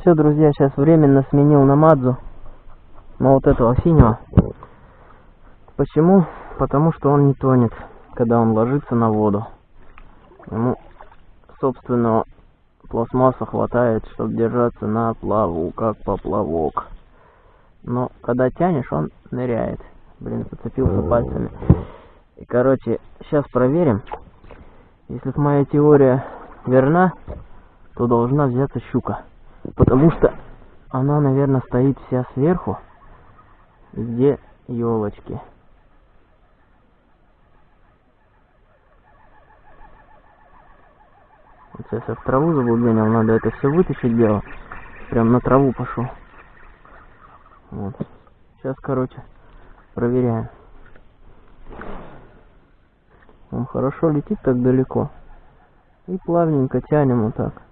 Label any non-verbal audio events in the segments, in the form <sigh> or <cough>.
Все, друзья, сейчас временно сменил на Мадзу. На вот этого синего. Почему? Потому что он не тонет, когда он ложится на воду. Ему собственного пластмасса хватает, чтобы держаться на плаву, как поплавок. Но когда тянешь, он ныряет. Блин, зацепился пальцами. И, короче, сейчас проверим. Если моя теория верна, то должна взяться щука. Потому что она, наверное, стоит вся сверху, где елочки. Сейчас я в траву заблуденил, надо это все вытащить дело. Прям на траву пошел. Вот. Сейчас, короче, проверяем. Он хорошо летит так далеко. И плавненько тянем вот так.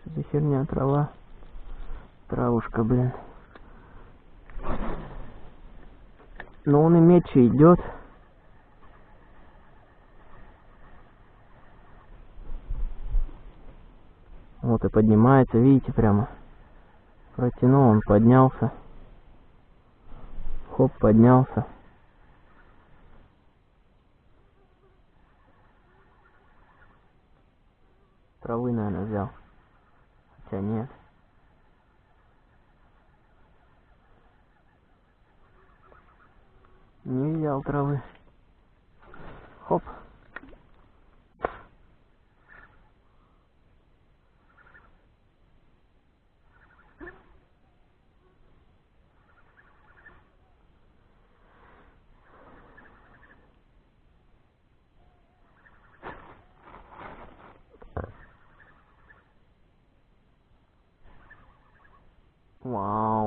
Что за херня, трава? Травушка, блин. Но он и мечи идет. Вот и поднимается, видите, прямо. Протянул, он поднялся. Хоп, поднялся. Травы, наверное, взял. Хотя нет. Не взял травы. Хоп.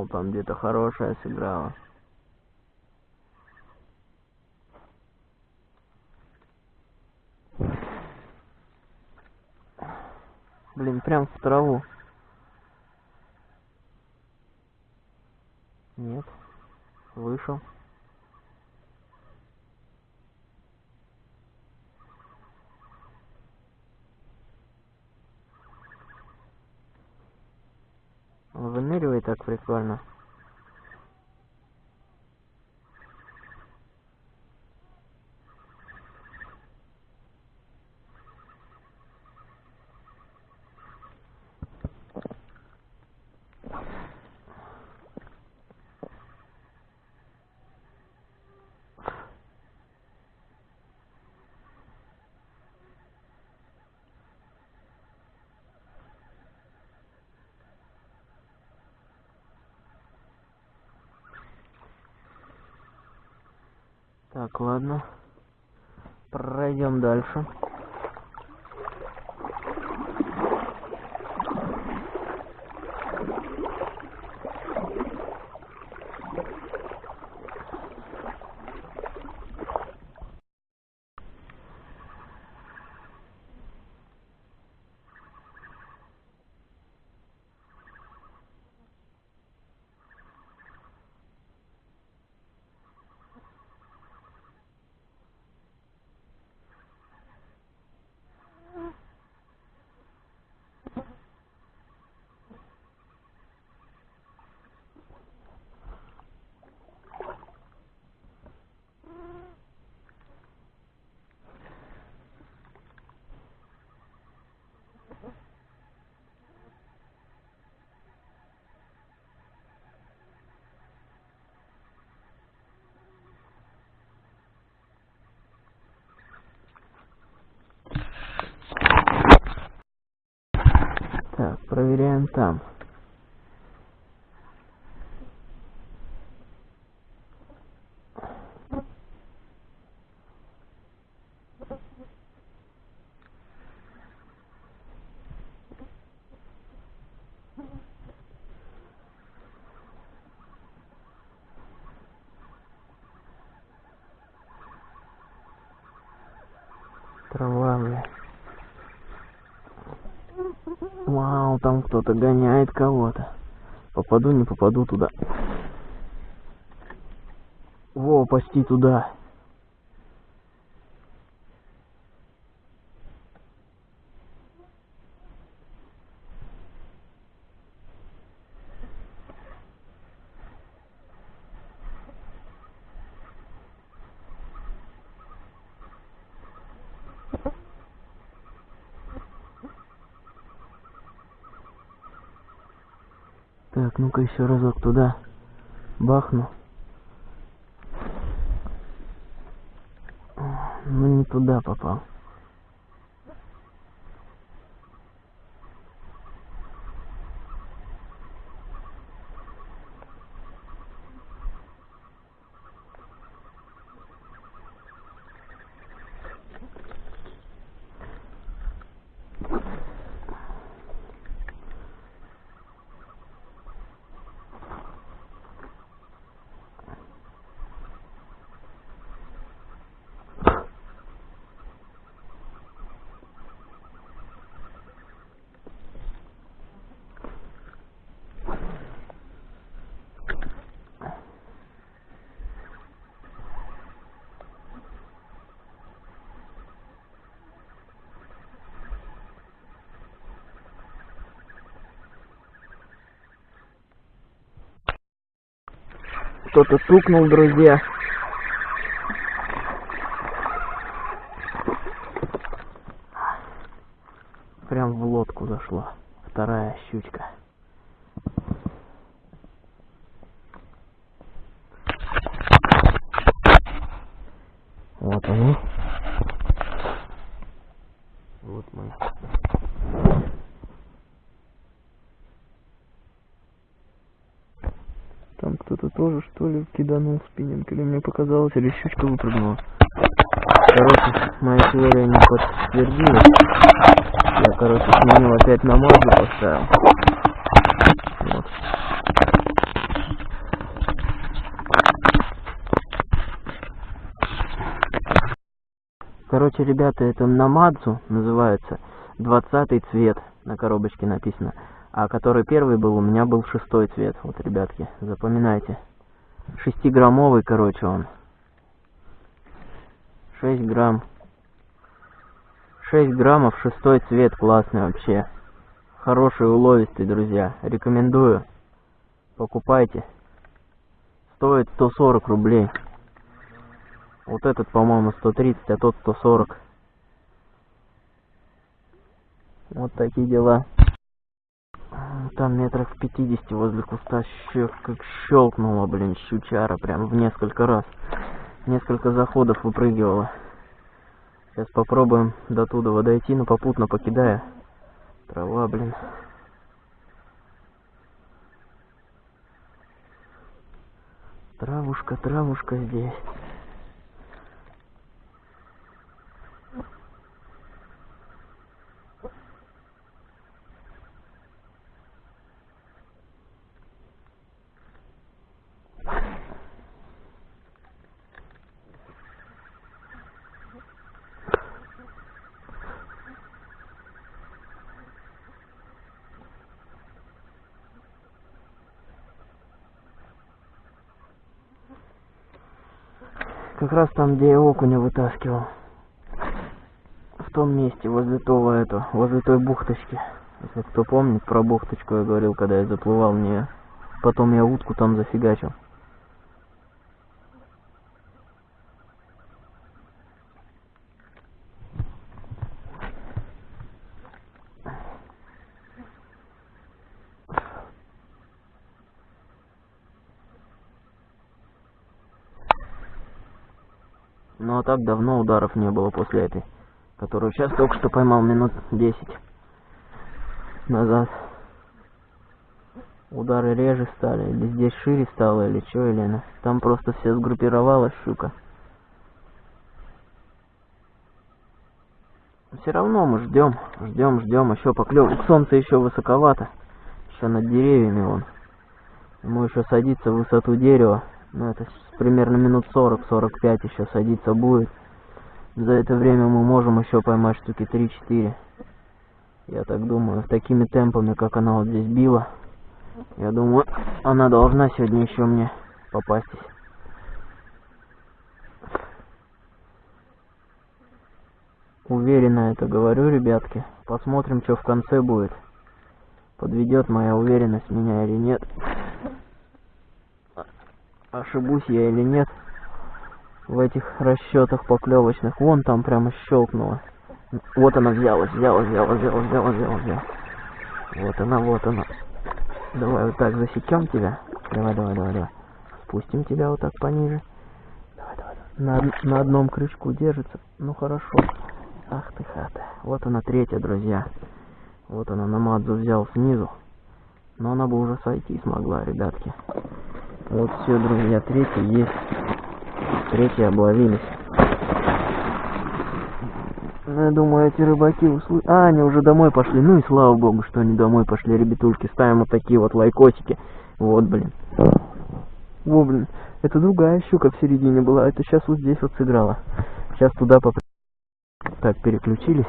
Вау, там где-то хорошая сыграла. Блин, прям в траву. Нет. Вышел. Он выныривает так прикольно. Так, проверяем там. Трава, бля. Вау, там кто-то гоняет кого-то. Попаду, не попаду туда. Во, почти туда. Ну-ка еще разок туда бахну. Ну не туда попал. Кто-то стукнул, друзья. Прям в лодку зашла. Вторая щучка. Вот они. Вот мы. Там кто-то тоже, что ли, киданул спиннинг, или мне показалось, или щучка выпрыгнула. Короче, моя теория не подтвердилась. Я, короче, сменил опять на мазу поставил. Вот. Короче, ребята, это намадзу называется. Двадцатый цвет на коробочке написано. А который первый был, у меня был шестой цвет. Вот, ребятки, запоминайте. Шестиграммовый, короче, он. Шесть грамм. Шесть граммов, шестой цвет, классный вообще. Хороший, уловистый, друзья. Рекомендую. Покупайте. Стоит 140 рублей. Вот этот, по-моему, 130, а тот 140. Вот такие дела. Там метрах в 50 возле куста щ... как щелкнула, блин, щучара прям в несколько раз. Несколько заходов выпрыгивала. Сейчас попробуем до туда дойти, но попутно покидая. Трава, блин. Травушка, травушка здесь. Как раз там, где я окуня вытаскивал. В том месте, возле того это, возле той бухточки. Если кто помнит про бухточку, я говорил, когда я заплывал в нее. Потом я утку там зафигачил. Ну а так давно ударов не было после этой, которую сейчас только что поймал минут 10 назад. Удары реже стали, или здесь шире стало, или что, или она. Там просто все сгруппировалась щука. Все равно мы ждем, ждем, ждем, еще поклевок. Солнце еще высоковато, еще над деревьями вон. Ему еще садиться в высоту дерева. Ну, это примерно минут 40-45 еще садиться будет. За это время мы можем еще поймать штуки 3-4. Я так думаю, такими темпами, как она вот здесь била, Я думаю, она должна сегодня еще мне попастись. Уверенно это говорю, ребятки. Посмотрим, что в конце будет. Подведет моя уверенность меня или нет. Ошибусь я или нет в этих расчетах поклевочных. Вон там прямо щелкнуло. Вот она взялась, взялась, взялась, взялась, взялась, взялась, взялась. Вот она, вот она. Давай вот так засекем тебя. Давай, давай, давай, давай. Спустим тебя вот так пониже. Давай, давай, давай. На, на одном крючку держится. Ну хорошо. Ах ты хата. Вот она третья, друзья. Вот она на Мадзу взял снизу. Но она бы уже сойти смогла, ребятки. Вот все, друзья, третья есть. Третья обловились. Ну, я думаю, эти рыбаки услышали. А, они уже домой пошли. Ну и слава богу, что они домой пошли, ребятушки. Ставим вот такие вот лайкосики. Вот, блин. Во, блин. Это другая щука в середине была. Это сейчас вот здесь вот сыграла. Сейчас туда поп... Так, переключились.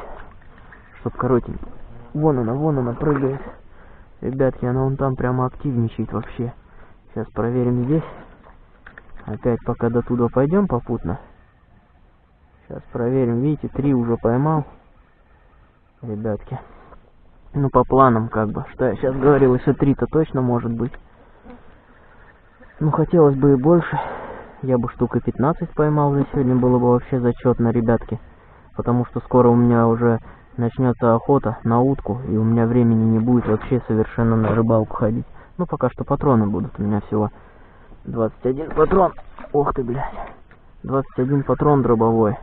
Чтоб коротенько. Вон она, вон она прыгает. Ребятки, она вон там прямо активничает вообще. Сейчас проверим здесь. Опять пока до туда пойдем попутно. Сейчас проверим. Видите, три уже поймал. Ребятки. Ну, по планам, как бы. Что я сейчас говорил, если три-то точно может быть. Ну, хотелось бы и больше. Я бы штука 15 поймал за сегодня, было бы вообще зачетно, ребятки. Потому что скоро у меня уже начнется охота на утку, и у меня времени не будет вообще совершенно на рыбалку ходить. Ну, пока что патроны будут. У меня всего 21 патрон. Ох ты, блядь. 21 патрон дробовой.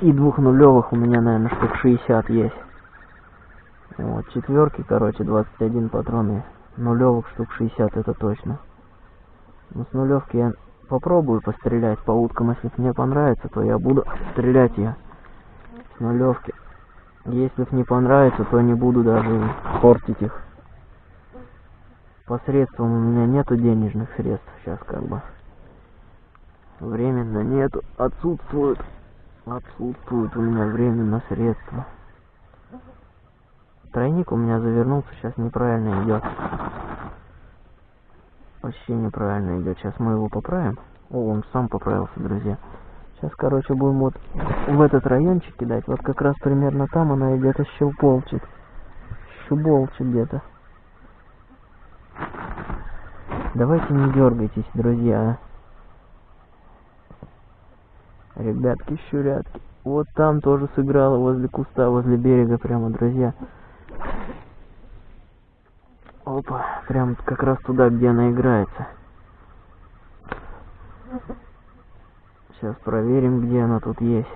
И двух нулевых у меня, наверное, штук 60 есть. Вот, четверки, короче, 21 патрон и нулевых штук 60, это точно. Но с нулевки я попробую пострелять по уткам, если мне понравится, то я буду стрелять я нулевки. Если не понравится, то не буду даже портить их. Посредством у меня нету денежных средств сейчас как бы. Временно нету. Отсутствуют отсутствуют у меня временно средства. Тройник у меня завернулся сейчас неправильно идет. Вообще неправильно идет. Сейчас мы его поправим. О он сам поправился друзья сейчас короче будем вот в этот райончик кидать вот как раз примерно там она где-то щелполчит щуболчит где-то Давайте не дергайтесь, друзья. Ребятки, щурятки. Вот там тоже сыграла возле куста, возле берега прямо, друзья. Опа, прям как раз туда, где она играется. Сейчас проверим, где она тут есть.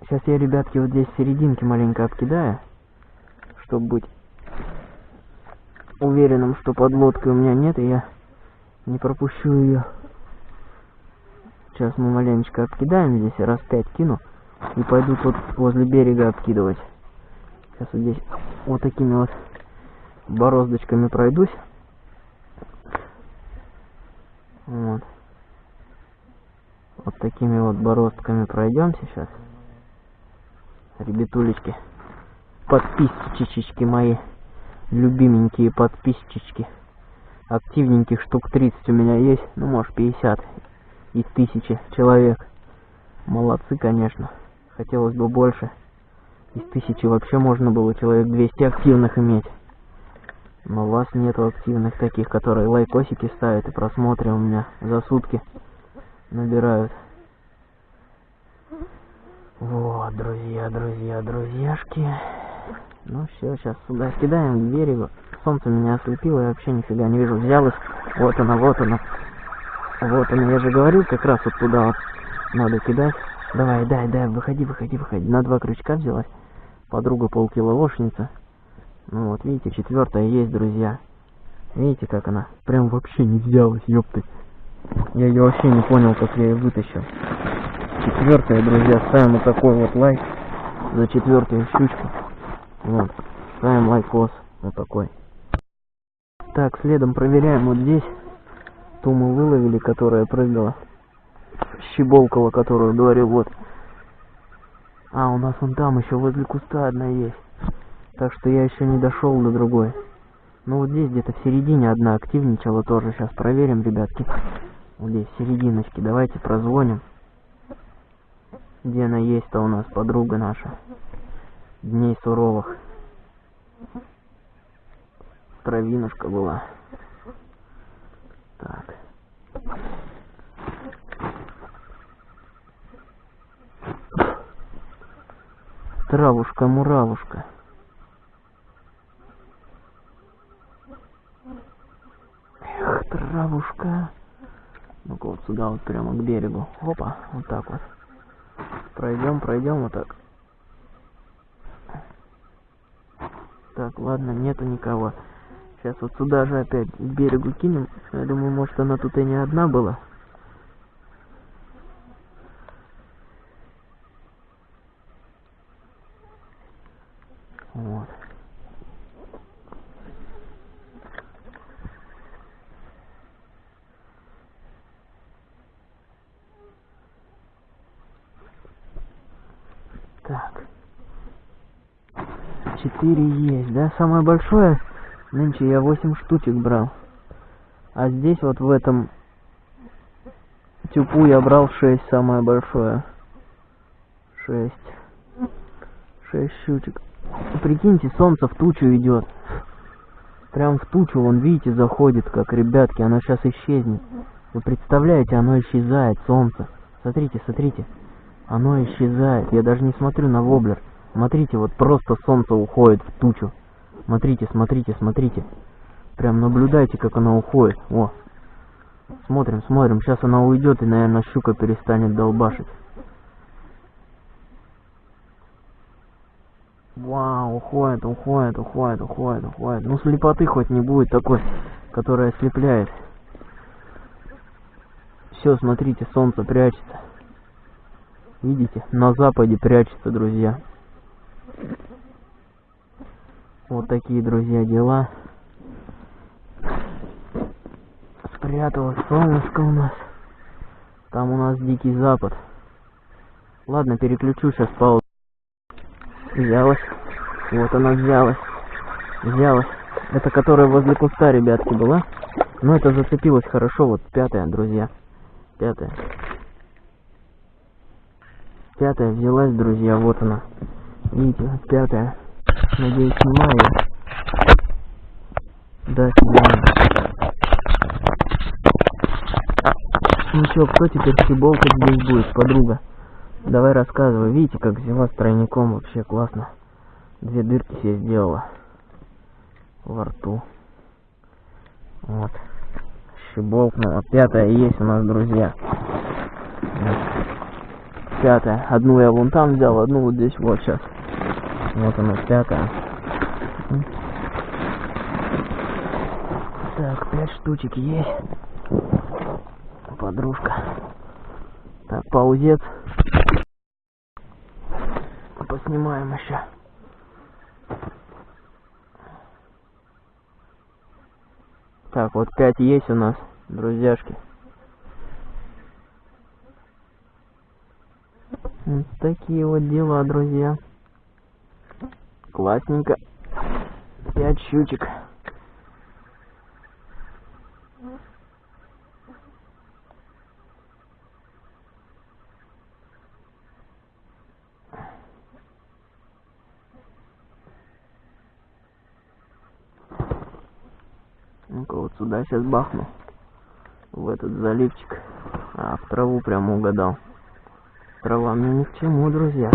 Сейчас я, ребятки, вот здесь серединки маленько обкидаю, чтобы быть уверенным, что подлодки у меня нет, и я не пропущу ее. Сейчас мы маленечко обкидаем здесь, раз пять кину, и пойду тут возле берега обкидывать. Сейчас вот здесь вот такими вот бороздочками пройдусь. Вот. Вот такими вот бороздками пройдемся сейчас. Ребятулечки, подписчички мои любименькие подписчички. Активненьких штук 30 у меня есть, ну может 50 из тысячи человек. Молодцы, конечно. Хотелось бы больше. Из тысячи вообще можно было человек 200 активных иметь. Но у вас нету активных таких, которые лайкосики ставят и просмотры у меня за сутки набирают. Вот, друзья, друзья, друзьяшки. Ну все, сейчас сюда кидаем к берегу. Солнце меня ослепило, я вообще нифига не вижу. Взял их. Вот она, вот она. Вот она, я же говорил, как раз вот туда вот надо кидать. Давай, дай, дай, выходи, выходи, выходи. На два крючка взялась. Подруга полкилошница. Ну вот, видите, четвертая есть, друзья. Видите, как она? Прям вообще не взялась, ёпты. Я ее вообще не понял, как я ее вытащил. Четвертая, друзья, ставим вот такой вот лайк за четвертую щучку. Вот. Ставим лайкос. Вот такой. Так, следом проверяем вот здесь. Ту мы выловили, которая прыгала. Щеболкала, которую говорил, вот. А, у нас вон там еще возле куста одна есть. Так что я еще не дошел до другой. Ну вот здесь где-то в середине одна активничала тоже. Сейчас проверим, ребятки. Вот здесь в серединочке. Давайте прозвоним. Где она есть-то у нас, подруга наша? Дней суровых. Травинушка была. Так. Травушка-муравушка. Эх, травушка. Ну-ка вот сюда вот прямо к берегу. Опа, вот так вот. Пройдем, пройдем вот так. Так, ладно, нету никого. Сейчас вот сюда же опять к берегу кинем. Я думаю, может она тут и не одна была. Вот. 4 есть, да? Самое большое, нынче я 8 штучек брал. А здесь вот в этом тюпу я брал 6, самое большое. 6. 6 щучек. Прикиньте, солнце в тучу идет. Прям в тучу, вон, видите, заходит, как, ребятки, оно сейчас исчезнет. Вы представляете, оно исчезает, солнце. Смотрите, смотрите. Оно исчезает. Я даже не смотрю на воблер. Смотрите, вот просто солнце уходит в тучу. Смотрите, смотрите, смотрите. Прям наблюдайте, как оно уходит. О. Смотрим, смотрим. Сейчас она уйдет и, наверное, щука перестанет долбашить. Вау, уходит, уходит, уходит, уходит, уходит. Ну, слепоты хоть не будет такой, которая ослепляет. Все, смотрите, солнце прячется. Видите, на западе прячется, друзья. Вот такие, друзья, дела. Спряталось солнышко у нас. Там у нас дикий запад. Ладно, переключу сейчас паузу. Взялась. Вот она взялась. Взялась. Это которая возле куста, ребятки, была. Но это зацепилось хорошо. Вот пятая, друзья. Пятая. Пятая взялась, друзья. Вот она. Видите, вот пятая. Надеюсь, ее. Да, снимаю. Ну чё, кто теперь щеболкать здесь будет, подруга? Давай рассказывай. Видите, как взяла с тройником? Вообще классно. Две дырки себе сделала. Во рту. Вот. Щеболкнула. Пятая есть у нас, друзья. Вот. Пятая. Одну я вон там взял, одну вот здесь вот сейчас. Вот она, пятая. Так, пять штучек есть. Подружка. Так, паузец. Поснимаем еще. Так, вот пять есть у нас, друзьяшки. Вот такие вот дела, друзья. Классненько. Пять щучек. Ну-ка вот сюда сейчас бахну. В этот заливчик. А, в траву прямо угадал. Трава мне ни к чему, друзья.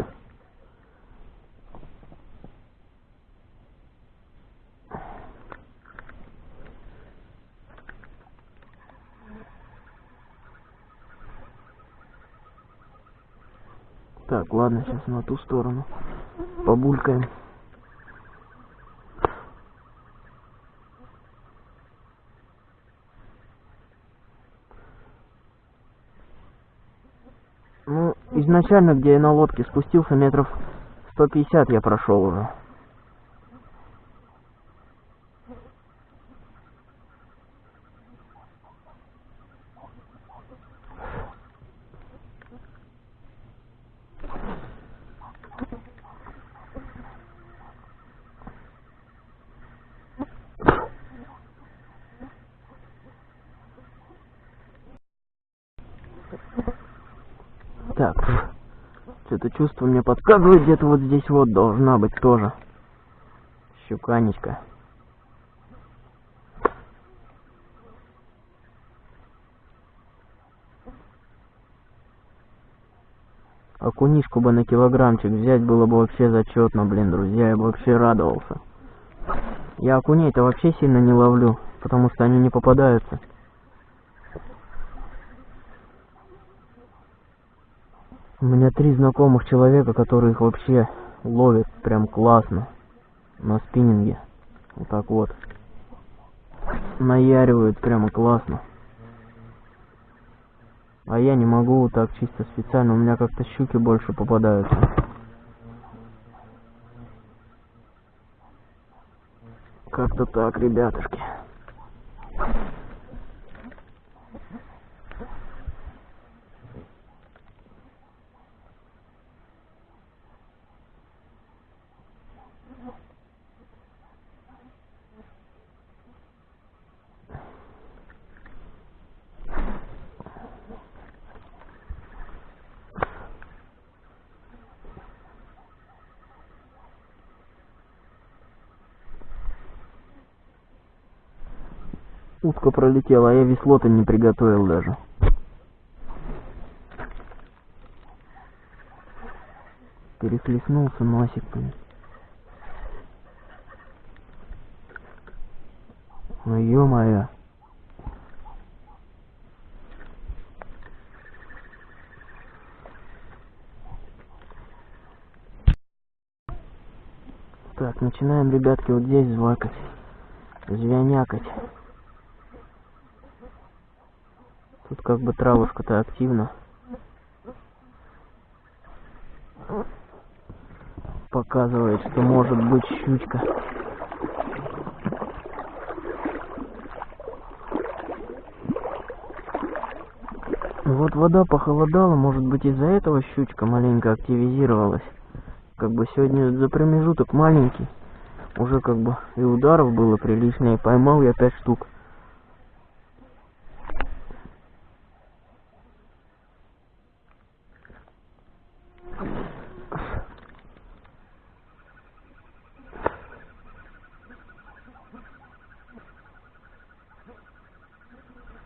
Так, ладно, сейчас на ту сторону. Побулькаем. Ну, изначально, где я на лодке спустился, метров 150 я прошел уже. Что-то чувство мне подсказывает, где-то вот здесь вот должна быть тоже. Щуканечка. Окунишку бы на килограммчик взять было бы вообще зачетно, блин, друзья, я бы вообще радовался. Я окуней-то вообще сильно не ловлю, потому что они не попадаются. У меня три знакомых человека, которые их вообще ловят прям классно на спиннинге. Вот так вот. Наяривают прямо классно. А я не могу вот так чисто специально, у меня как-то щуки больше попадаются. Как-то так, ребятушки. Утка пролетела, а я весло-то не приготовил даже. Перехлестнулся носик. Ну ё-моё. Так, начинаем, ребятки, вот здесь звакать. Звянякать. Тут как бы травушка-то активна. Показывает, что может быть щучка. Вот вода похолодала, может быть из-за этого щучка маленько активизировалась. Как бы сегодня за промежуток маленький. Уже как бы и ударов было прилично, и поймал я пять штук.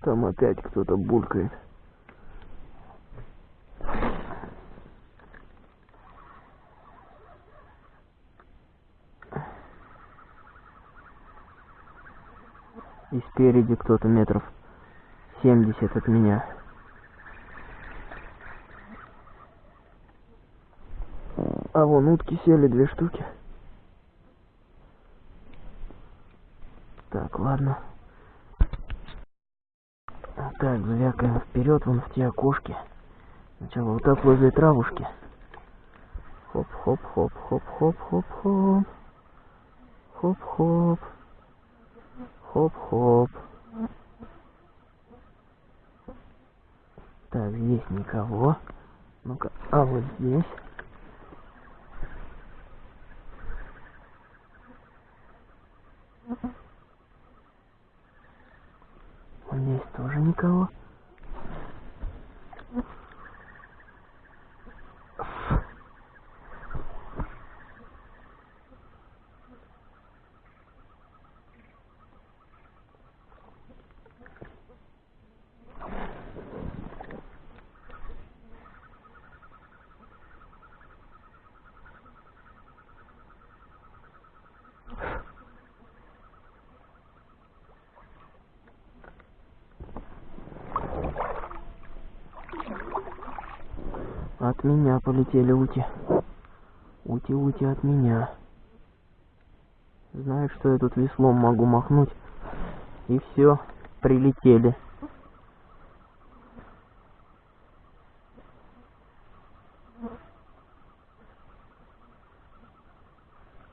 Там опять кто-то булькает. И спереди кто-то метров семьдесят от меня. А вон утки сели две штуки. Так, ладно. Так, звякаем вперед вон в те окошки. Сначала вот так возле травушки. Хоп-хоп-хоп-хоп-хоп-хоп-хоп. Хоп-хоп. Хоп-хоп. Так, здесь никого. Ну-ка, а вот здесь. От меня полетели ути. Ути-ути от меня. Знаю, что я тут веслом могу махнуть. И все, прилетели.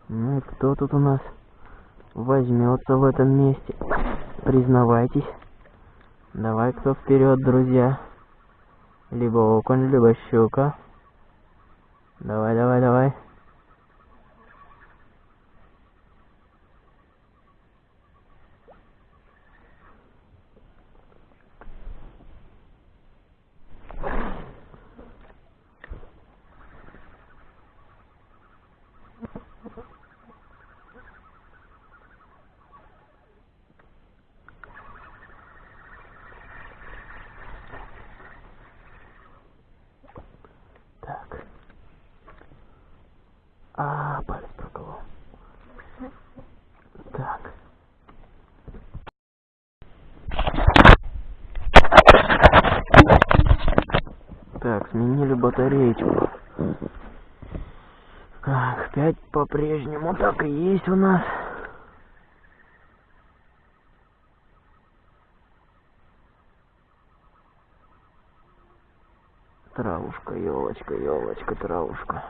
Ну и кто тут у нас возьмется в этом месте? Признавайтесь. Давай кто вперед, друзья. Либо окунь, либо щука. Давай, давай, давай. Так. А, палец проколол. Так. Так, сменили батареечку. Так, пять по-прежнему так и есть у нас. Травушка, елочка, елочка, травушка.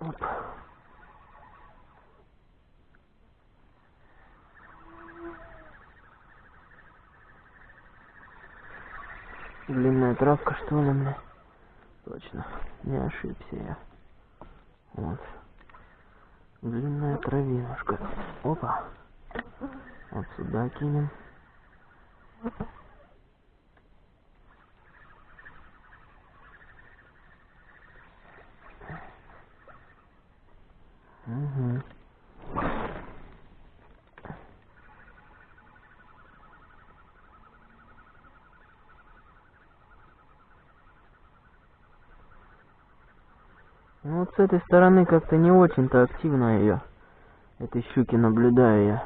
Оп. Длинная травка, что ли, мне? Точно, не ошибся я. Вот. Длинная травинушка. Опа. Вот сюда кинем. Угу. Ну вот с этой стороны как-то не очень-то активно ее, этой щуки наблюдаю я.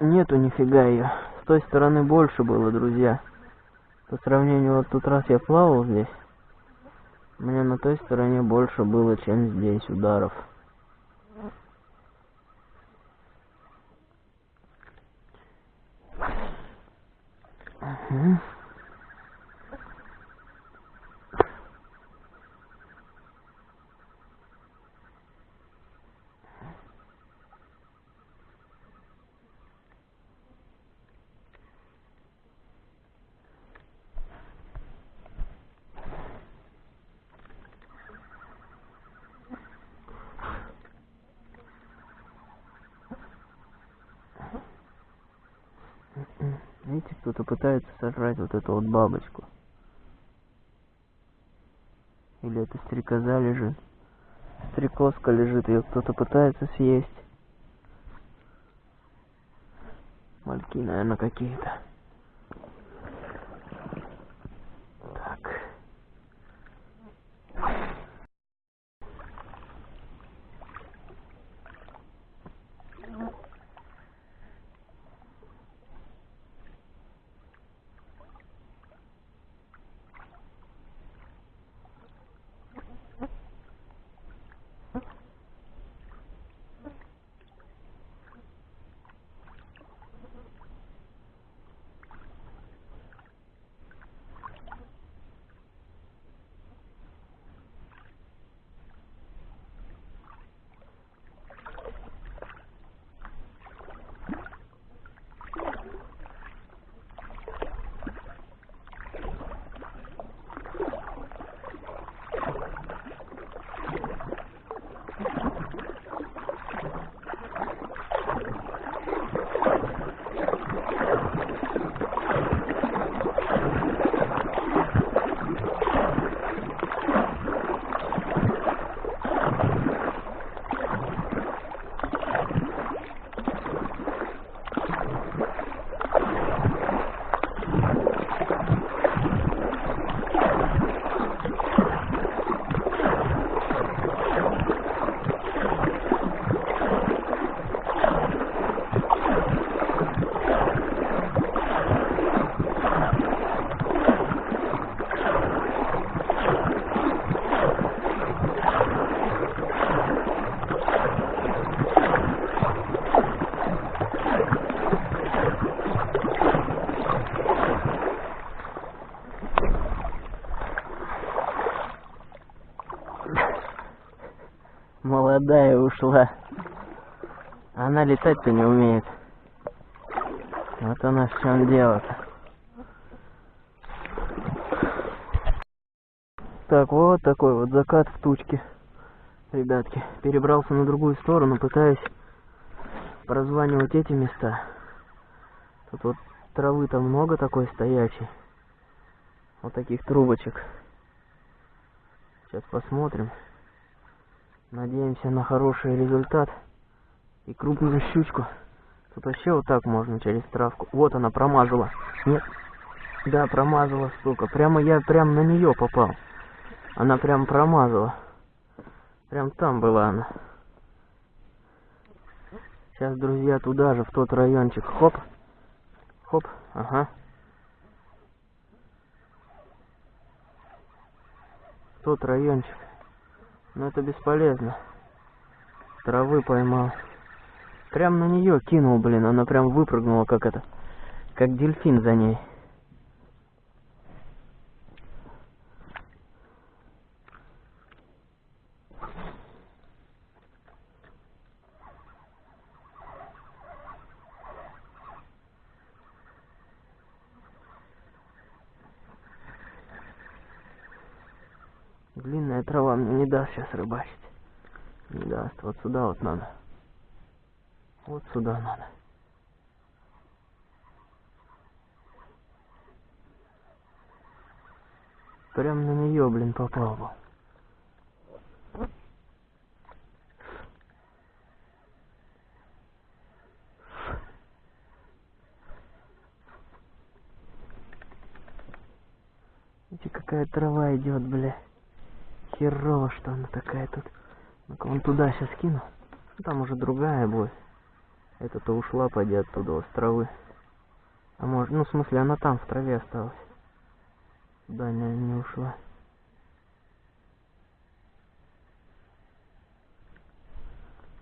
Нету нифига ее. С той стороны больше было, друзья. По сравнению, вот тут раз я плавал здесь, меня на той стороне больше было, чем здесь ударов. Угу. Видите, кто-то сожрать вот эту вот бабочку. Или это стрекоза лежит. Стрекозка лежит, ее кто-то пытается съесть. Мальки, наверное, какие-то. Молодая ушла. Она летать-то не умеет. Вот она в чем дело-то. Так, вот такой вот закат в тучке. Ребятки, перебрался на другую сторону, пытаюсь прозванивать эти места. Тут вот травы-то много такой стоячей. Вот таких трубочек. Сейчас посмотрим. Надеемся на хороший результат и крупную щучку. Тут вообще вот так можно через травку. Вот она промазала. Нет. Да, промазала, сука. Прямо я прям на нее попал. Она прям промазала. Прям там была она. Сейчас, друзья, туда же, в тот райончик. Хоп. Хоп. Ага. Тот райончик. Но это бесполезно. Травы поймал. Прям на нее кинул, блин. Она прям выпрыгнула, как это. Как дельфин за ней. Длинная трава мне не даст сейчас рыбачить. Не даст. Вот сюда вот надо. Вот сюда надо. Прям на нее, блин, попал был. Видите, какая трава идет, бля. Херово, что она такая тут. Ну-ка, вон туда сейчас кину. Ну, там уже другая будет. Эта-то ушла, поди оттуда, с травы. А может, ну, в смысле, она там, в траве осталась. Да, не, не ушла.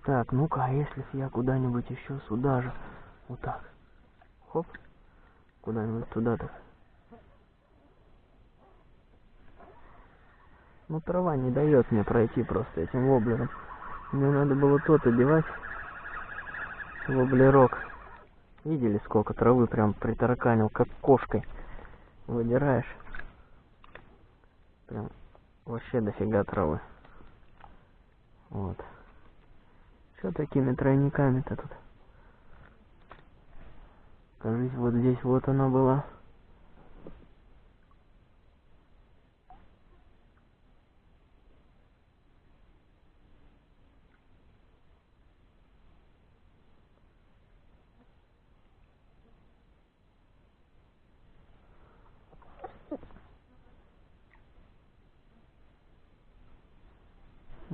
Так, ну-ка, а если я куда-нибудь еще сюда же, вот так, хоп, куда-нибудь туда-то. Ну, трава не дает мне пройти просто этим воблером. Мне надо было тот одевать. Воблерок. Видели, сколько травы прям притараканил, как кошкой. Выдираешь. Прям вообще дофига травы. Вот. Что такими тройниками-то тут? Кажется, вот здесь вот она была.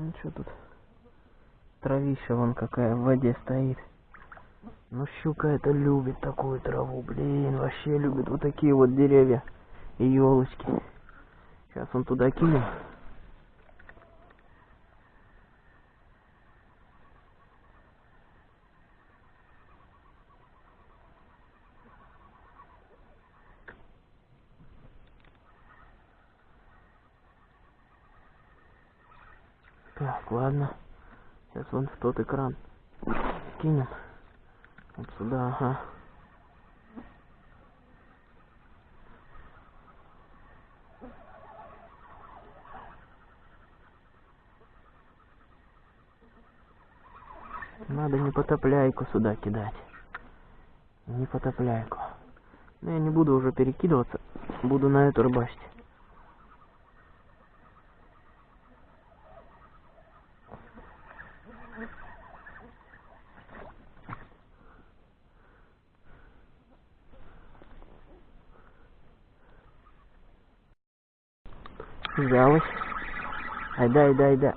Ну что тут? Травища вон какая в воде стоит. Ну щука это любит такую траву, блин, вообще любит вот такие вот деревья и елочки. Сейчас он туда кинем. Так, ладно. Сейчас вон в тот экран кинем. Вот сюда, ага. Надо не потопляйку сюда кидать. Не потопляйку. Но я не буду уже перекидываться. Буду на эту рыбачить. Взялась. Айда, айда, айда.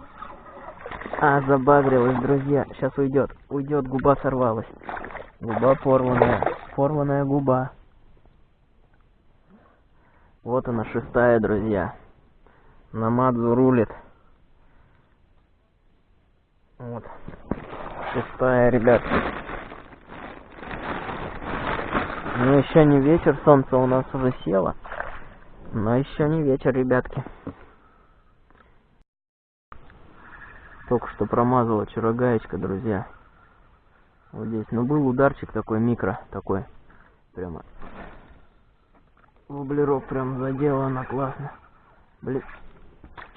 А, забагрилась, друзья. Сейчас уйдет. Уйдет, губа сорвалась. Губа порванная. Порванная губа. Вот она, шестая, друзья. Намадзу рулит. Вот. Шестая, ребят. Ну, еще не вечер, солнце у нас уже село. Но еще не вечер, ребятки. Только что промазала вчера гаечка, друзья. Вот здесь. Но был ударчик такой, микро такой. Прямо. Воблерок прям задела она классно. Блин.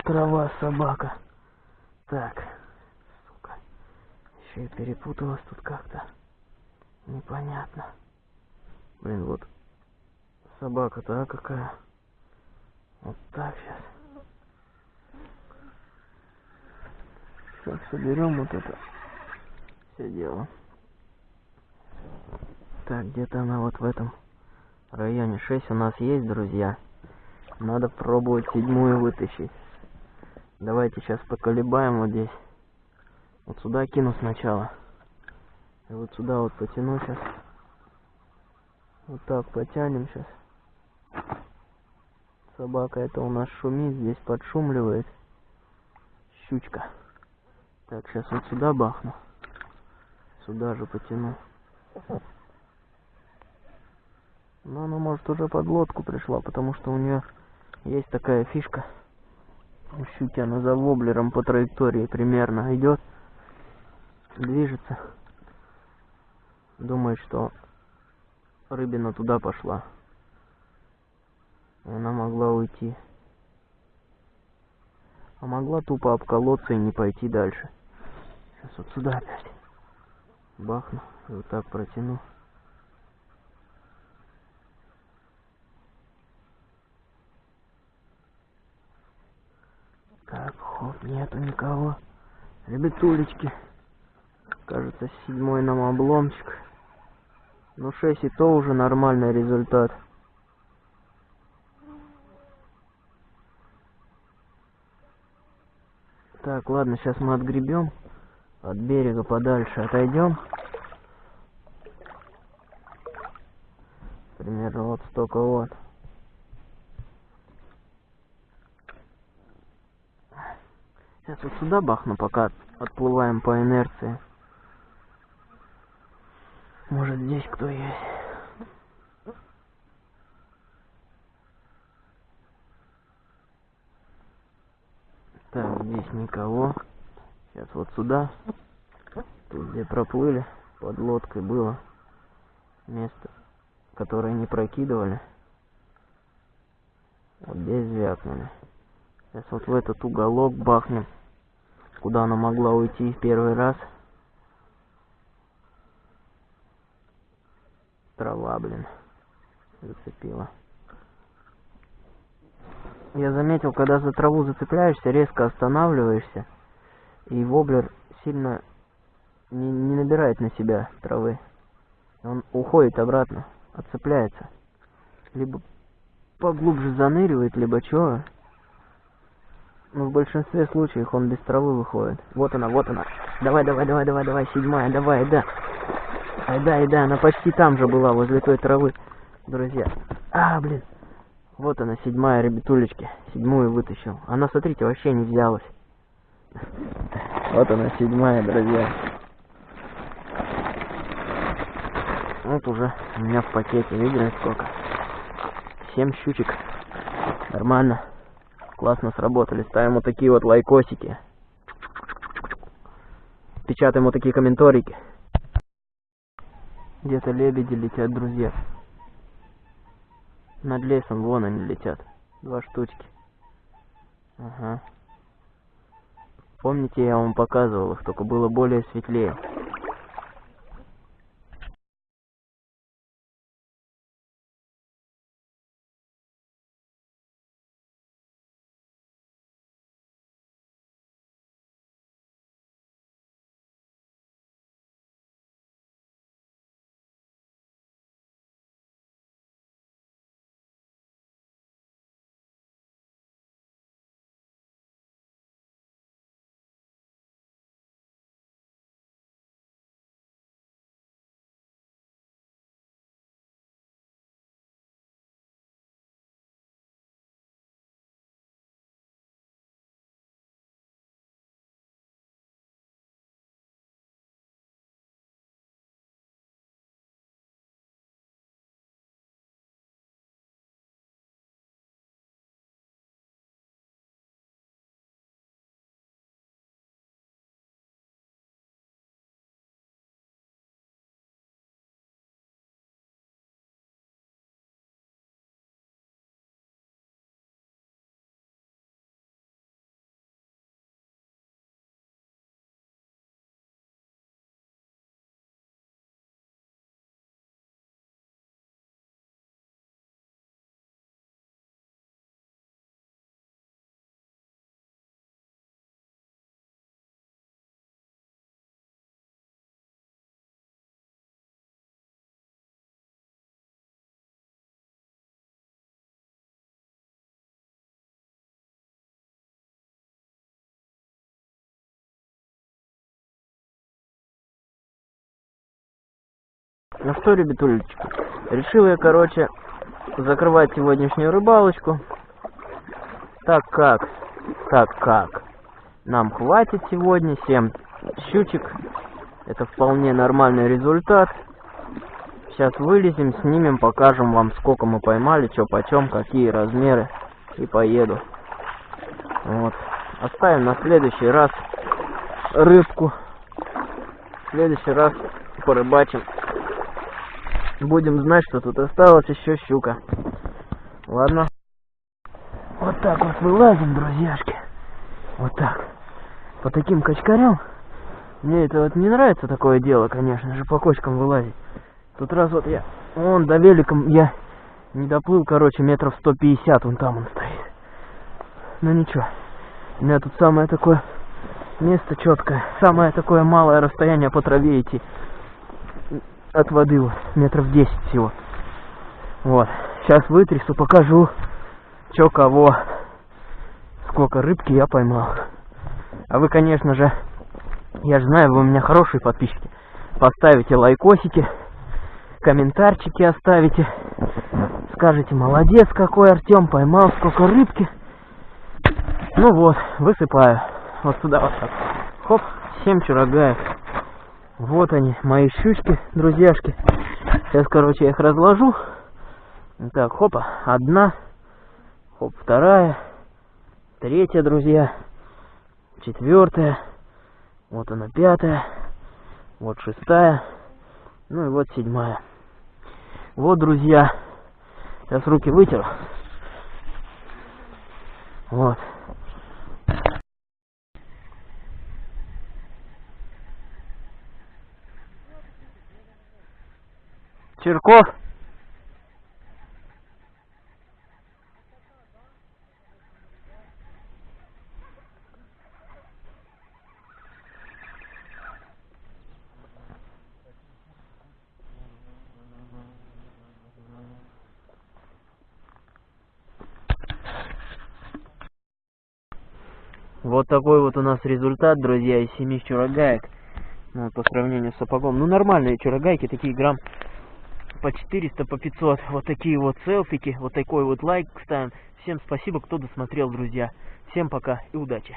Трава, собака. Так. Сука. Еще и перепуталась тут как-то. Непонятно. Блин, вот. Собака-то, а какая? Вот так сейчас. Сейчас соберем вот это все дело. Так, где-то она вот в этом районе. 6 у нас есть, друзья. Надо пробовать седьмую вытащить. Давайте сейчас поколебаем вот здесь. Вот сюда кину сначала. И вот сюда вот потяну сейчас. Вот так потянем сейчас. Собака это у нас шумит, здесь подшумливает. Щучка. Так, сейчас вот сюда бахну. Сюда же потяну. Но она может уже под лодку пришла, потому что у нее есть такая фишка. У щуки она за воблером по траектории примерно идет. Движется. Думает, что рыбина туда пошла. И она могла уйти. А могла тупо обколоться и не пойти дальше. Сейчас вот сюда опять. Бахну. И вот так протяну. Так, хоп, нету никого. Ребятулечки. Кажется, седьмой нам обломчик. Ну, 6 и то уже нормальный результат. Так, ладно, сейчас мы отгребем от берега подальше, отойдем. Примерно вот столько вот. Сейчас вот сюда бахну, пока отплываем по инерции. Может здесь кто есть. Так, здесь никого. Сейчас вот сюда. Тут где проплыли, под лодкой было место, которое не прокидывали. Вот здесь звякнули. Сейчас вот в этот уголок бахнем, куда она могла уйти в первый раз. Трава, блин, зацепила. Я заметил, когда за траву зацепляешься, резко останавливаешься, и воблер сильно не, не набирает на себя травы. Он уходит обратно, отцепляется. Либо поглубже заныривает, либо чего. Но в большинстве случаев он без травы выходит. Вот она, вот она. Давай, давай, давай, давай, давай, седьмая, давай, да. Ай, да, и да, она почти там же была, возле той травы, друзья. А, блин. Вот она, седьмая, ребятулечки. Седьмую вытащил. Она, смотрите, вообще не взялась. Вот она, седьмая, друзья. Вот уже у меня в пакете, видели сколько? Семь щучек. Нормально. Классно сработали. Ставим вот такие вот лайкосики. Печатаем вот такие комментарики. Где-то лебеди летят, друзья. Над лесом вон они летят. Два штучки. Ага. Помните, я вам показывал их, только было более светлее. Ну что, ребятулечки, решил я, короче, закрывать сегодняшнюю рыбалочку. Так как, так как, нам хватит сегодня 7 щучек. Это вполне нормальный результат. Сейчас вылезем, снимем, покажем вам, сколько мы поймали, что почем, какие размеры. И поеду. Вот. Оставим на следующий раз рыбку. В следующий раз порыбачим. Будем знать, что тут осталось еще щука. Ладно. Вот так вот вылазим, друзьяшки. Вот так. По таким качкарям. Мне это вот не нравится такое дело, конечно же, по кочкам вылазить. Тут раз вот я... Вон, до великом я не доплыл, короче, метров 150, вон там он стоит. Ну ничего. У меня тут самое такое место четкое. Самое такое малое расстояние по траве идти. От воды метров 10 всего. Вот. Сейчас вытрясу, покажу, что кого. Сколько рыбки я поймал. А вы, конечно же, я же знаю, вы у меня хорошие подписчики. Поставите лайкосики, комментарчики оставите. Скажите, молодец какой Артем, поймал сколько рыбки. Ну вот, высыпаю. Вот сюда вот так. Хоп, 7 чурагаев. Вот они, мои щучки, друзьяшки. Сейчас, короче, я их разложу. Так, хопа, одна. Хоп, вторая. Третья, друзья. Четвертая. Вот она, пятая. Вот шестая. Ну и вот седьмая. Вот, друзья. Сейчас руки вытеру. Вот. Черков. Вот такой вот у нас результат, друзья, из семи чурагаек. Ну, по сравнению с сапогом. Ну, нормальные чурагайки, такие грамм по 400, по 500. Вот такие вот селфики, вот такой вот лайк ставим. Всем спасибо, кто досмотрел, друзья. Всем пока и удачи.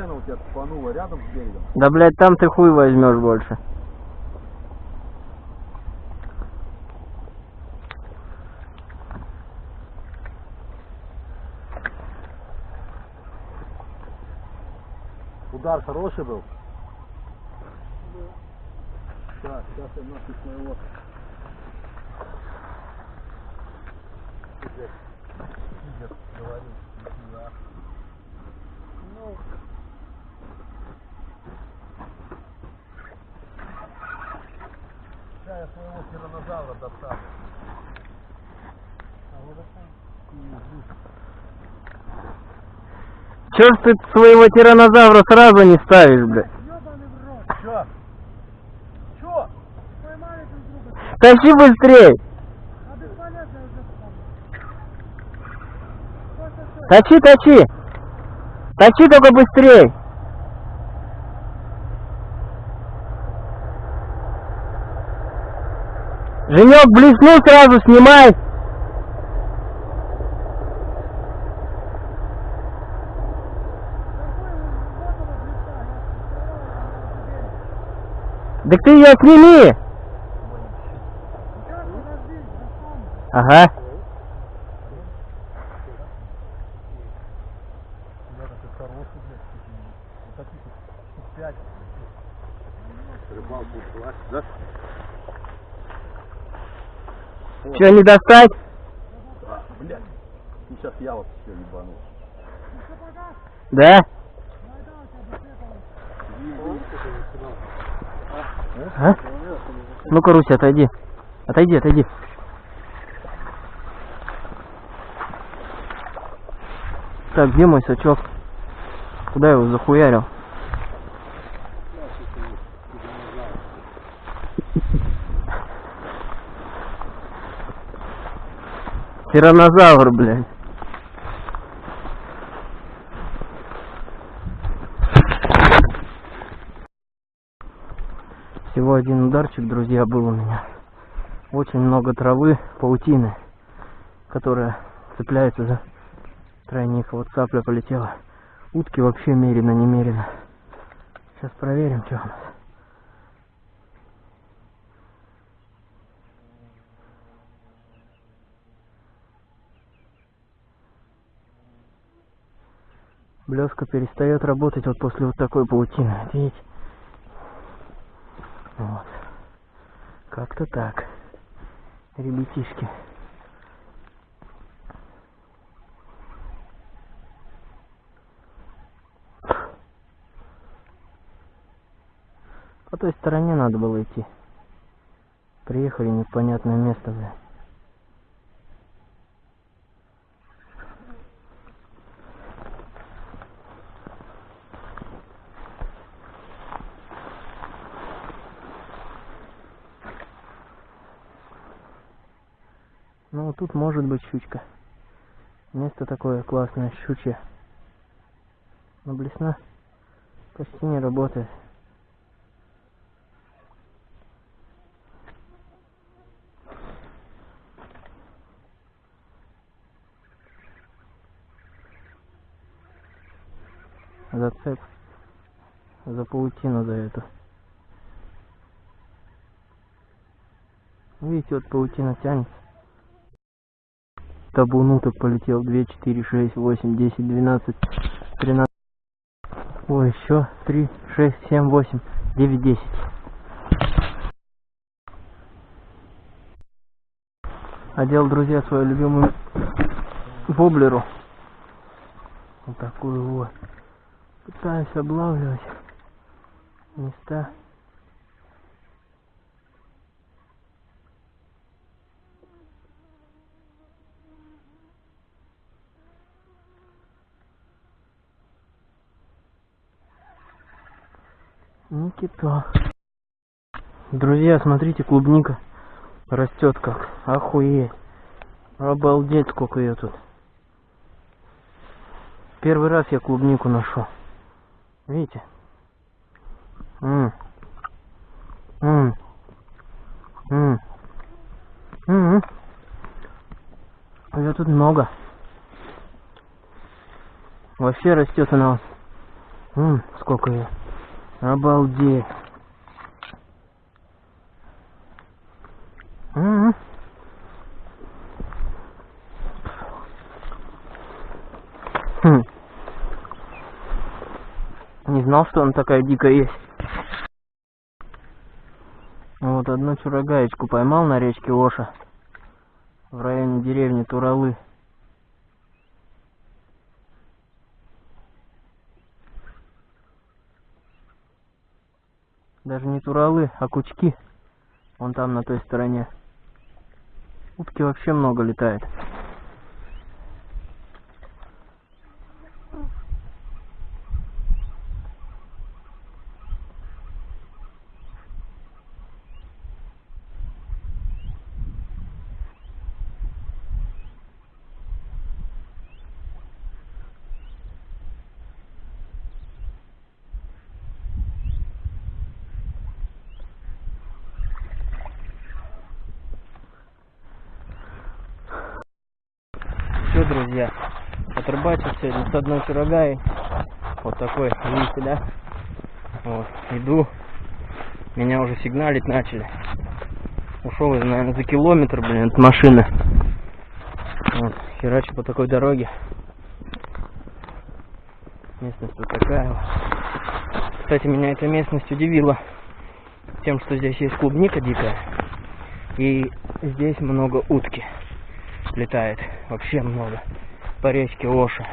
Где она у тебя тупанула? Рядом с берегом? Да, блядь, там ты хуй возьмешь больше. Удар хороший был? Так, сейчас я нахуй своего... Пиздец. Пиздец, говорю. Ну... я своего тиранозавра достану. А. Чё ж ты своего тиранозавра сразу не ставишь, блядь? Чё? Чё? Тащи быстрей! Точи, точи! Точи только быстрей! Женек блеснул, сразу снимай! Так ты ее сними! Ага. Ребята, ты хороший, блядь. Вот таких вот штук пять. Рыбалку ушла, да? Че, не достать? А, блядь. Ну сейчас я вот все ебану. Да? А? Ну-ка, Руся, отойди. Отойди, отойди. Так, где мой сачок? Куда я его захуярил? Тиранозавр, блядь. Всего один ударчик, друзья, был у меня. Очень много травы, паутины, которая цепляется за тройник. Вот цапля полетела. Утки вообще мерено-немерено. Сейчас проверим, что у нас. Блеска перестает работать вот после вот такой паутины. Видите? Вот. Как-то так. Ребятишки. По той стороне надо было идти. Приехали непонятное место, бля. Ну, тут может быть щучка. Место такое классное, щучье. Но блесна почти не работает. Зацеп за паутину за эту. Видите, вот паутина тянется. Табуну так полетел 2, 4, 6, 8, 10, 12, 13. Ой, еще 3, 6, 7, 8, 9, 10. Одел, друзья, свою любимую воблеру. Вот такую вот. Пытаюсь облавливать места. Никито. Друзья, смотрите, клубника растет как. Охуеть. Обалдеть, сколько ее тут. Первый раз я клубнику нашел. Видите? М. М. М. М. Ее тут много. Вообще растет она. М, сколько ее. Обалдеть. Хм. Не знал, что она такая дикая есть. Вот одну чурагаечку поймал на речке Оша. В районе деревни Туралы. Даже не Туралы, а Кучки. Вон там, на той стороне. Утки вообще много летает. Все, друзья, отрыбачил сегодня с одной чурагаей. Вот такой, видите, да? Вот, иду. Меня уже сигналить начали. Ушел наверное, за километр, блин, от машины. Вот, херачу по такой дороге. Местность вот такая. Кстати, меня эта местность удивила тем, что здесь есть клубника дикая. И здесь много утки летает. Вообще много. По речке Оша.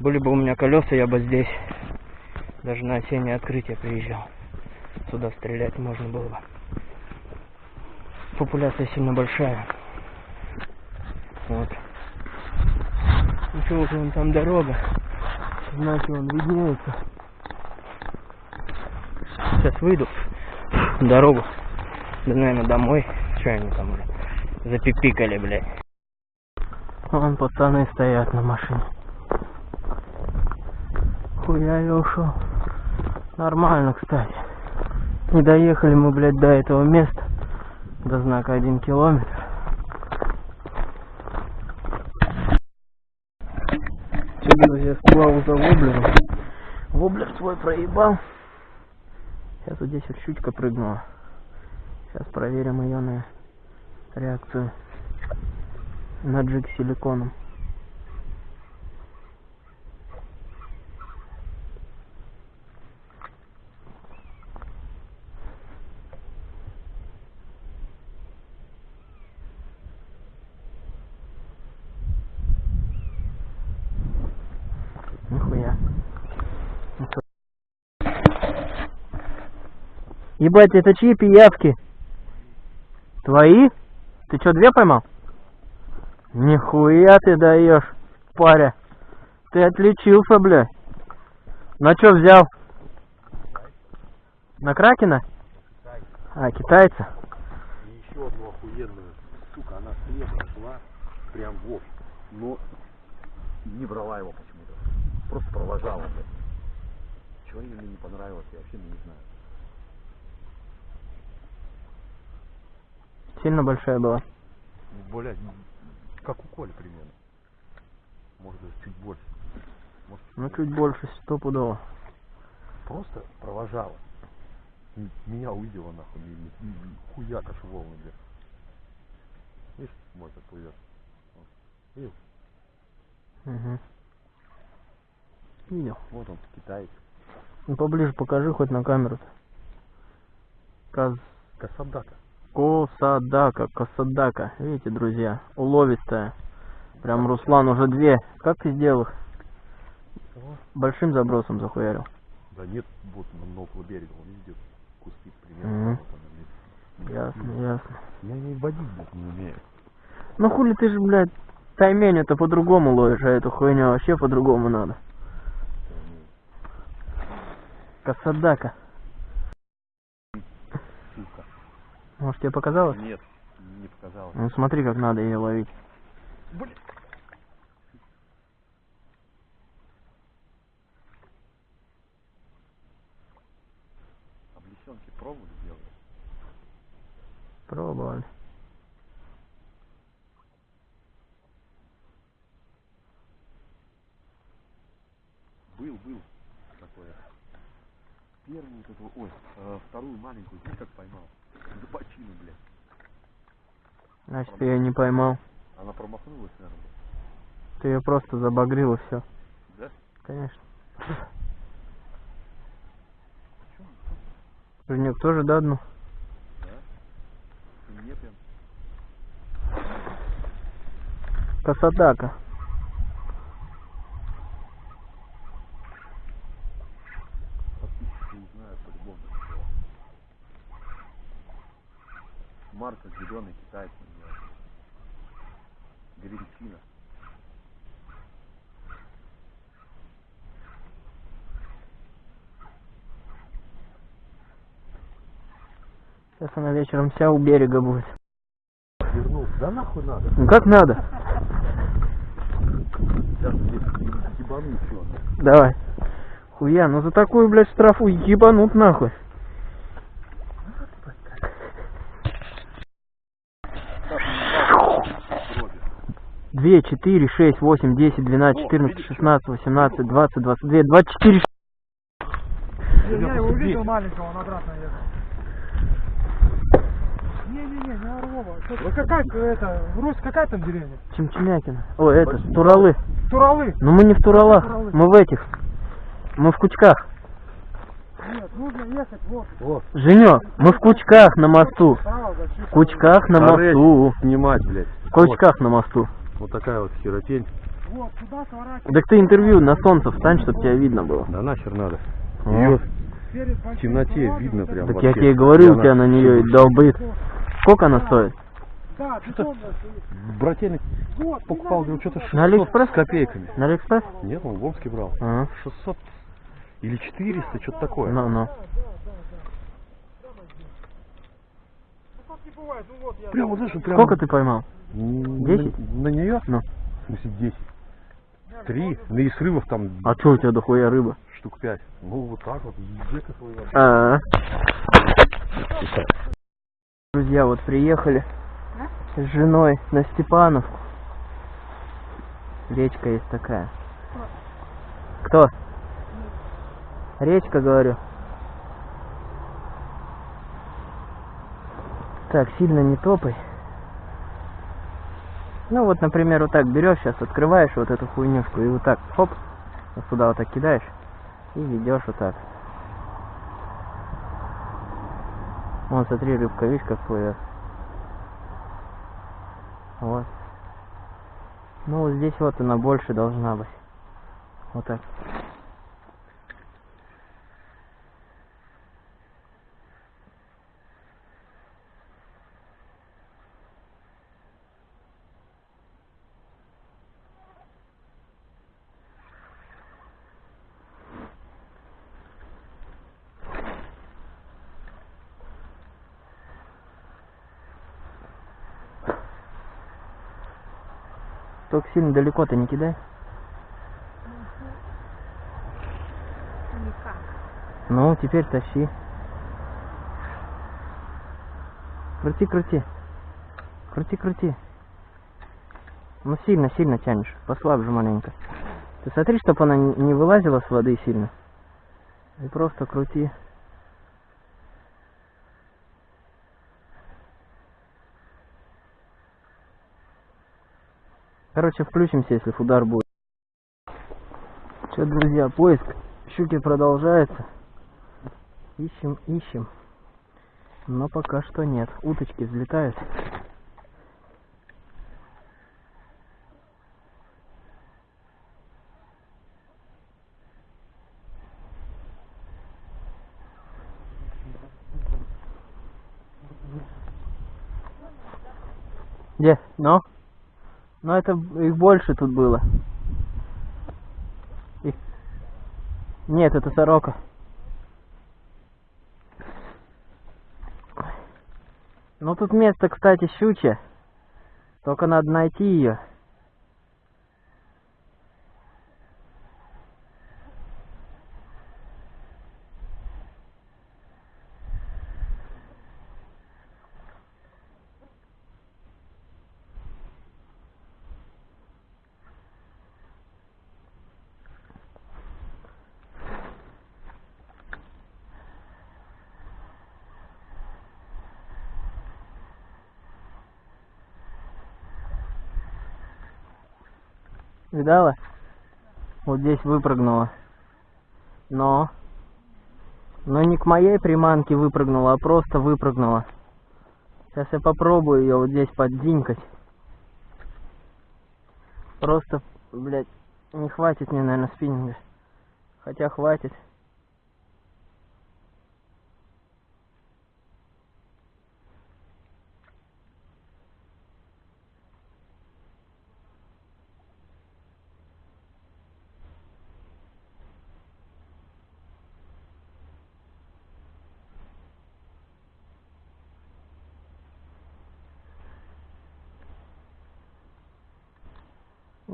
Были бы у меня колеса, я бы здесь даже на осеннее открытие приезжал. Сюда стрелять можно было бы. Популяция сильно большая. Вот. Еще уже вон там дорога. Знаки вон виднеются. Сейчас выйду. Дорогу. Да, наверное, домой. Че они там уже запипикали, блядь. Вон пацаны стоят на машине. Хуя я ушел. Нормально, кстати. Не доехали мы, блядь, до этого места. До знака один километр. Все, друзья, сплавал за воблером. Воблер свой проебал. Сейчас вот здесь вот щучка прыгнула. Сейчас проверим ее на реакцию на джиг с силиконом. Нихуя. Ну что? Ебать, это чьи пиявки? Твои? Ты что, две поймал? Нихуя ты даешь, паря. Ты отличился, бля. На что взял? На Кракена? А, китайца? И еще одну охуенную. Сука, она слева шла, прям в. Но не брала его почему-то. Просто провожала, блядь. Чего мне не понравилось, я вообще не знаю. Сильно большая была. Ну, блядь, как у Коли примерно. Может даже чуть больше. Может, Ну, чуть больше, стопудово. Просто провожала. Меня увидела нахуй, хуяк аж волны, блядь. Видишь, мой как плывет. Видел? Угу. Видел. Вот он, китаец. Ну, поближе покажи хоть на камеру. Каз... Касадака. Косадака, косадака. Видите, друзья, уловистая. Прям Руслан уже две. Как ты сделал их? Кого? Большим забросом захуярил. Да нет, вот на, около берега, он видит куски примерно. Вот она, блядь. Ясно, ясно. Я не водить, блядь, не умею. Ну хули ты же, блядь, таймень это по-другому ловишь, а эту хуйню вообще по-другому надо. Косадака. Сука. Может тебе показалось? Нет, не показалось. Ну смотри, как надо ее ловить. Блин. Облесенки пробовали делать? Пробовали. Был, был такое. Первую вот эту, ой, э, вторую маленькую, знаешь, как поймал? Зубачину, блядь. Значит, ты ее не поймал. Она промахнулась, наверное. Ты ее просто забагрил и все. Да? Конечно. <laughs> Женек тоже да одну? Да? Мне прям. Косадака. Подписчики узнают по-любому. что Марка зеленый называется. Гринчина. Сейчас она вечером вся у берега будет. Вернулся. Да нахуй надо. Ну как надо? Сейчас здесь ебану еще. Давай. Хуя, ну за такую, блядь, штрафу ебанут нахуй. Две, четыре, шесть, восемь, десять, двенадцать, четырнадцать, шестнадцать, восемнадцать, двадцать, двадцать две, двадцать четыре. Не, я его увидел маленького, он обратно ехал. Не-не-не, не Орлова. Ну какая это, Русь, какая там деревня? Чемчемякина. Ой, это, Туралы. Туралы. Ну мы не в Туралах, мы в этих. Мы в Кучках. Нет, нужно ехать вот. Вот. Женек, мы в Кучках на мосту. В Кучках на мосту. Снимать, блядь. В Кучках на мосту. Вот такая вот херотень. Вот, сворачивай. Так ты интервью на солнце встань, чтобы тебя видно было. Да нахер надо. Ее Перед в темноте видно прям Так вообще. я тебе говорю, у тебя на нее и долбит. Сколько она стоит? Да. Брательник покупал, говорю, что-то никуда. 600 На Алиэкспресс? с копейками. На Алиэкспресс? Нет, он в Омске брал. А, 600 или 400, что-то такое. ну, ну. Ну так не бывает, ну вот я... Прямо, знаешь, прямо... Сколько ты поймал? М, Десять? На, на нее? Ну. В смысле 10. Три. Ну и срывов там А что у тебя дохуя рыба? штук 5. Ну вот так вот. Своего. А. Друзья, вот приехали с женой на Степановку. Речка есть такая. Кто? Речка, говорю. Так, сильно не топай. Ну вот, например, вот так берешь сейчас, открываешь вот эту хуйнюшку и вот так, хоп, вот сюда вот так кидаешь и ведешь вот так. Вон, смотри, рыбка, видишь, как плывет. Вот. Ну, вот здесь вот она больше должна быть. Вот так. Только сильно далеко-то не кидай. Никак. Ну, теперь тащи. Крути, крути. Крути, крути. Ну, сильно, сильно тянешь. Послабже маленько. Ты смотри, чтобы она не не вылазила с воды сильно. И просто крути. Короче, включимся, если удар будет. Что, друзья, поиск щуки продолжается. Ищем, ищем. Но пока что нет. Уточки взлетают. Где? Ну? Ну это их больше тут было. Их- Нет, это сорока. Ну тут место, кстати, щучье. Только надо найти ее. Видала? Вот здесь выпрыгнула. Но... Но не к моей приманке выпрыгнула, а просто выпрыгнула. Сейчас я попробую ее вот здесь поддинькать. Просто, блядь, не хватит мне, наверное, спиннинга. Хотя хватит.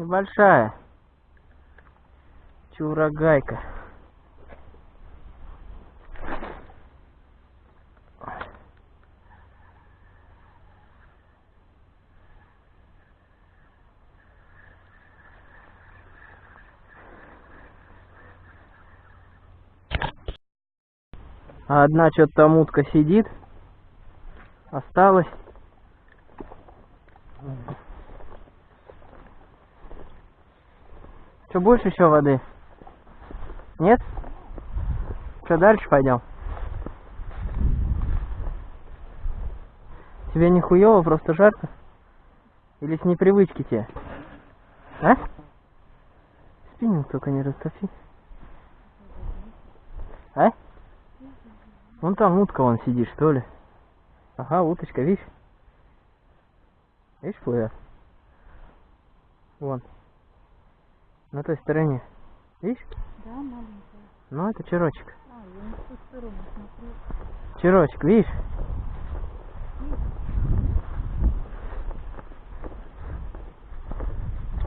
Небольшая. Чурагайка. А одна что-то там утка сидит. Осталось. Что, больше еще воды? Нет? Что, дальше пойдем? Тебе не хуёво, просто жарко? Или с непривычки тебе? А? Спиннинг только не растопи. А? Вон там утка вон сидит, что ли? Ага, уточка, видишь? Видишь, плывет? Вон. На той стороне. Видишь? Да, маленькая. Ну, это черочек. А, я не в ту сторону смотрю. Черочек, видишь?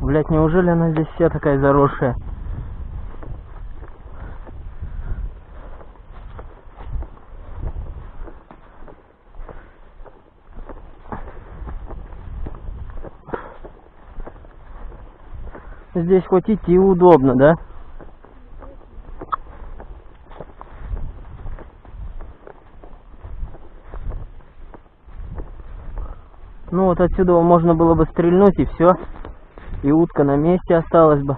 Блять, неужели она здесь вся такая заросшая? Здесь хоть идти удобно, да? Ну вот отсюда можно было бы стрельнуть и все. И утка на месте осталась бы.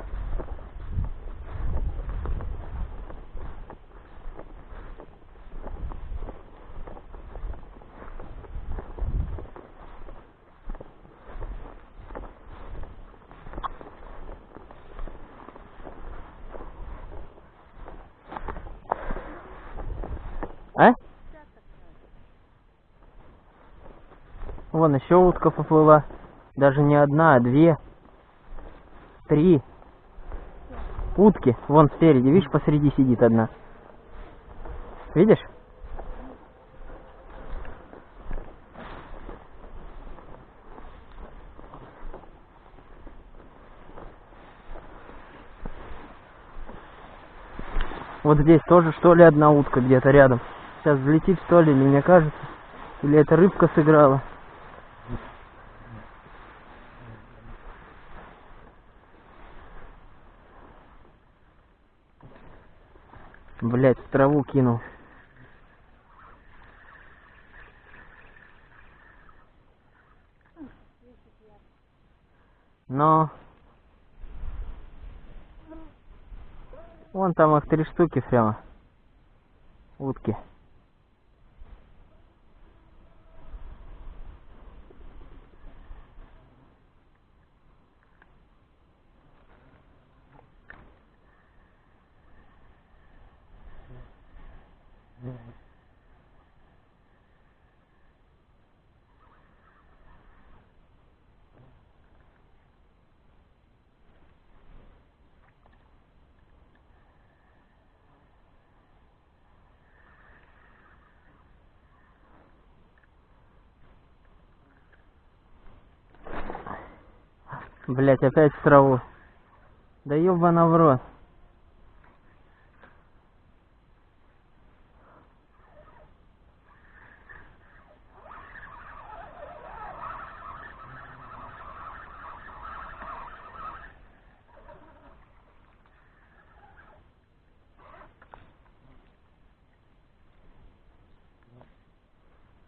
А? Вон еще утка поплыла. Даже не одна, а две. Три. Утки. Вон спереди, видишь, посреди сидит одна. Видишь? Вот здесь тоже, что ли, одна утка где-то рядом. Сейчас взлетит, что ли, мне кажется. Или это рыбка сыграла. Блять, в траву кинул. Но... Вон там их три штуки прямо. Утки. Блять, опять в траву. Да ёбана в рот.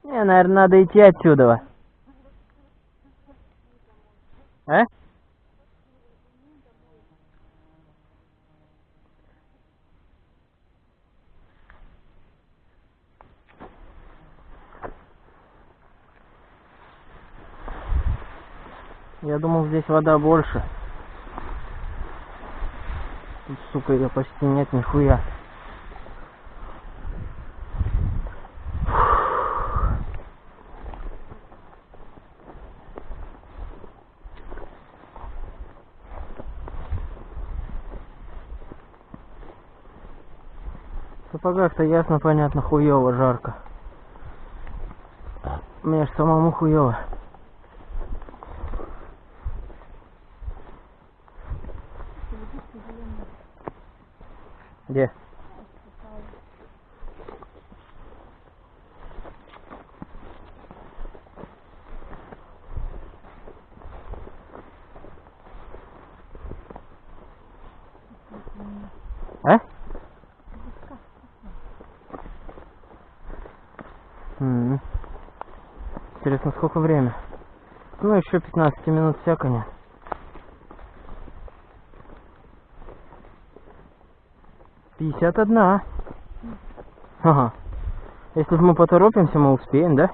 Не, наверное, надо идти отсюда. А? Я думал, здесь вода больше. Тут, сука, ее почти нет нихуя. В сапогах-то ясно, понятно, хуёво, жарко. Мне ж самому хуёво. Где? А? М. Интересно, сколько время? Ну, еще 15 минут всяко нет. Пятьдесят одна. Ага. Если мы поторопимся, мы успеем, да?